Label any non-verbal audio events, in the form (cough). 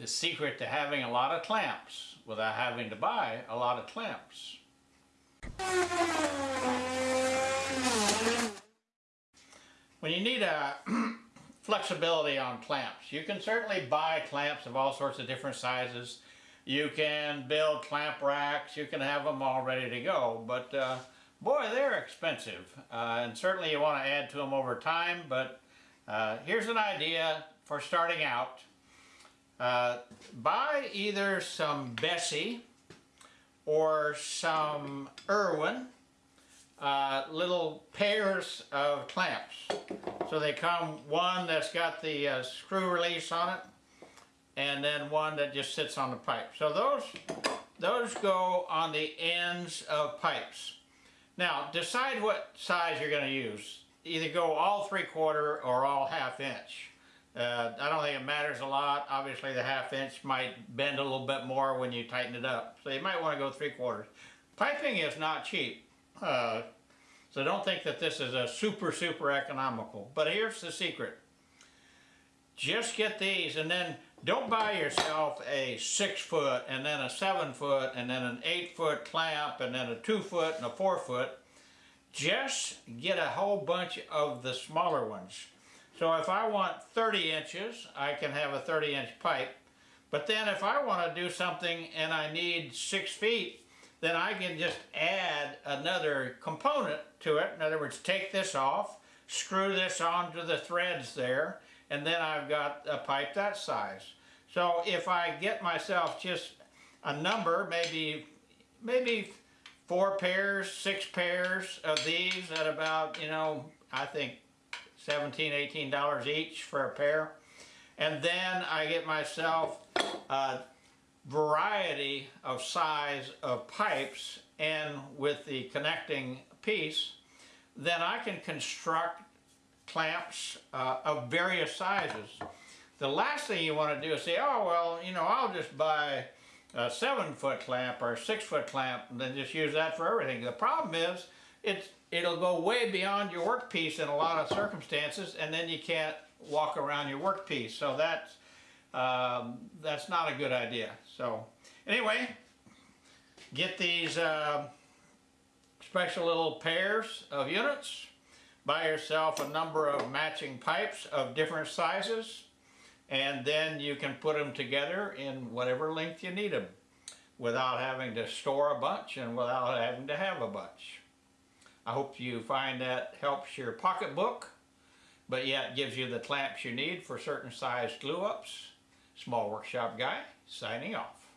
the secret to having a lot of clamps without having to buy a lot of clamps. When you need a (clears throat) flexibility on clamps, you can certainly buy clamps of all sorts of different sizes. You can build clamp racks, you can have them all ready to go, but uh, boy, they're expensive. Uh, and certainly you want to add to them over time, but uh, here's an idea for starting out. Uh, buy either some Bessey or some Irwin uh, little pairs of clamps. So they come one that's got the uh, screw release on it and then one that just sits on the pipe. So those, those go on the ends of pipes. Now decide what size you're going to use. Either go all three quarter or all half inch. Uh, I don't think it matters a lot. Obviously the half inch might bend a little bit more when you tighten it up. So you might want to go three quarters. Piping is not cheap. Uh, so don't think that this is a super, super economical. But here's the secret. Just get these and then don't buy yourself a six foot and then a seven foot and then an eight foot clamp and then a two foot and a four foot. Just get a whole bunch of the smaller ones. So if I want 30 inches, I can have a 30 inch pipe. But then if I want to do something and I need six feet, then I can just add another component to it. In other words, take this off, screw this onto the threads there, and then I've got a pipe that size. So if I get myself just a number, maybe, maybe four pairs, six pairs of these at about, you know, I think 17 $18 each for a pair. And then I get myself a variety of size of pipes and with the connecting piece, then I can construct clamps uh, of various sizes. The last thing you want to do is say, oh, well, you know, I'll just buy a seven foot clamp or a six foot clamp and then just use that for everything. The problem is it's it'll go way beyond your workpiece in a lot of circumstances and then you can't walk around your workpiece. So that's, um, that's not a good idea. So anyway, get these uh, special little pairs of units. Buy yourself a number of matching pipes of different sizes and then you can put them together in whatever length you need them without having to store a bunch and without having to have a bunch. I hope you find that helps your pocketbook, but yet gives you the clamps you need for certain size glue-ups. Small Workshop Guy, signing off.